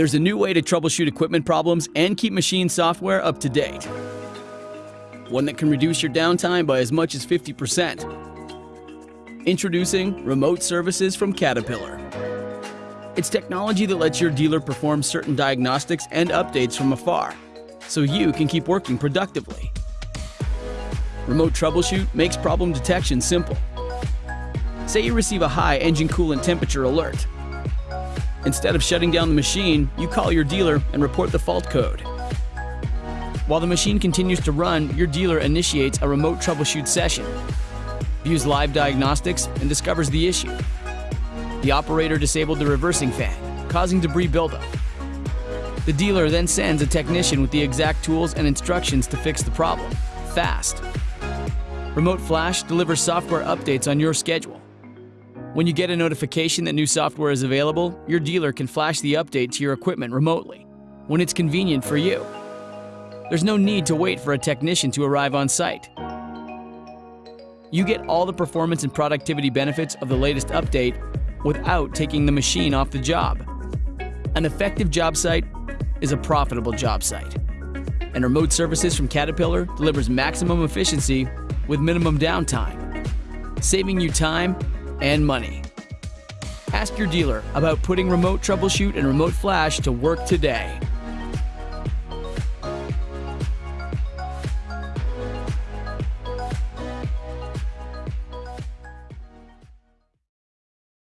There's a new way to troubleshoot equipment problems and keep machine software up to date. One that can reduce your downtime by as much as 50%. Introducing Remote Services from Caterpillar. It's technology that lets your dealer perform certain diagnostics and updates from afar, so you can keep working productively. Remote Troubleshoot makes problem detection simple. Say you receive a high engine coolant temperature alert. Instead of shutting down the machine, you call your dealer and report the fault code. While the machine continues to run, your dealer initiates a remote troubleshoot session, views live diagnostics, and discovers the issue. The operator disabled the reversing fan, causing debris buildup. The dealer then sends a technician with the exact tools and instructions to fix the problem, fast. Remote Flash delivers software updates on your schedule. When you get a notification that new software is available, your dealer can flash the update to your equipment remotely, when it's convenient for you. There's no need to wait for a technician to arrive on site. You get all the performance and productivity benefits of the latest update without taking the machine off the job. An effective job site is a profitable job site. And Remote Services from Caterpillar delivers maximum efficiency with minimum downtime, saving you time and money. Ask your dealer about putting Remote Troubleshoot and Remote Flash to work today.